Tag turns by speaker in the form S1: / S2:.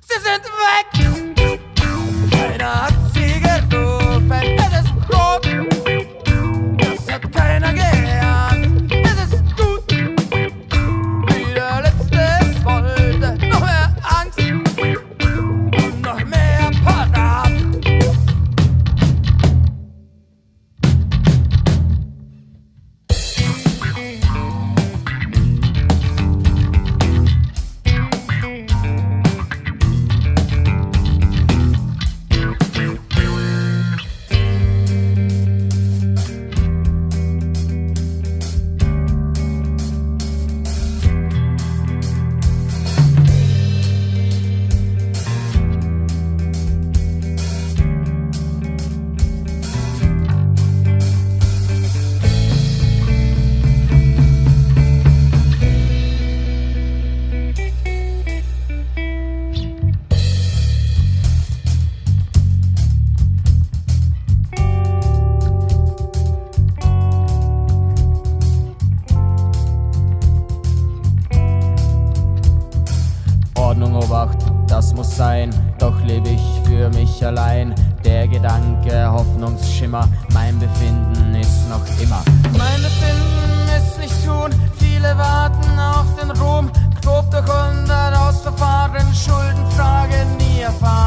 S1: se sente bem. Hoffnung, oh das
S2: muss sein, doch lebe ich für mich allein. Der Gedanke, Hoffnungsschimmer, mein Befinden ist noch immer.
S1: Mein Befinden ist nicht tun, viele warten auf den Ruhm, grob durch 100 Ausverfahren, Schuldenfrage nie erfahren.